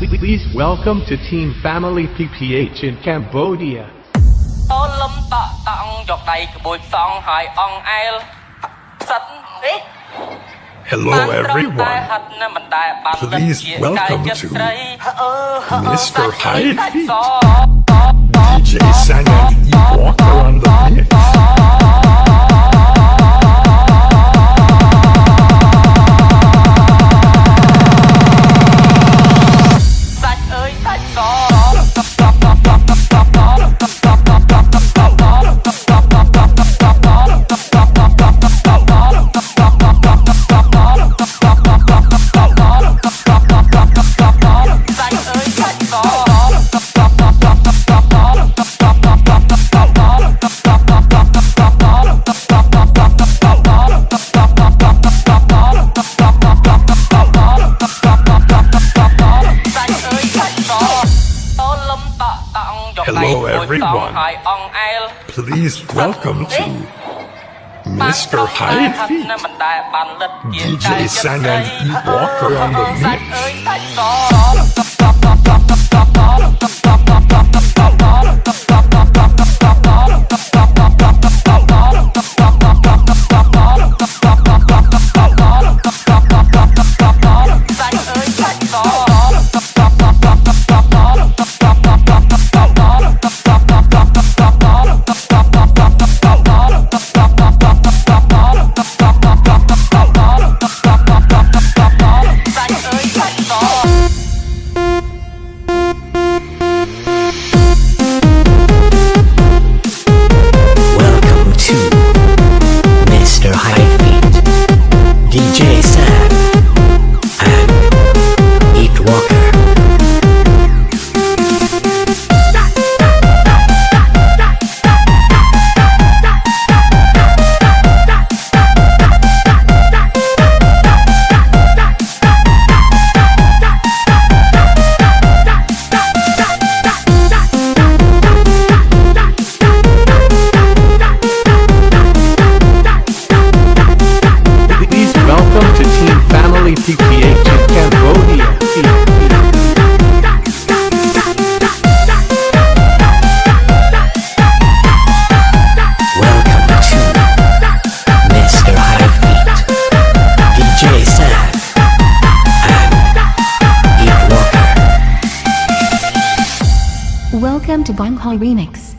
Please welcome to Team Family PPH in Cambodia. Hello everyone. Please welcome to Mr. High Feet, DJ Hello, everyone. Please welcome to Mr. High Feet, DJ Sang and Walker on the mix. Welcome to Banghai Remix.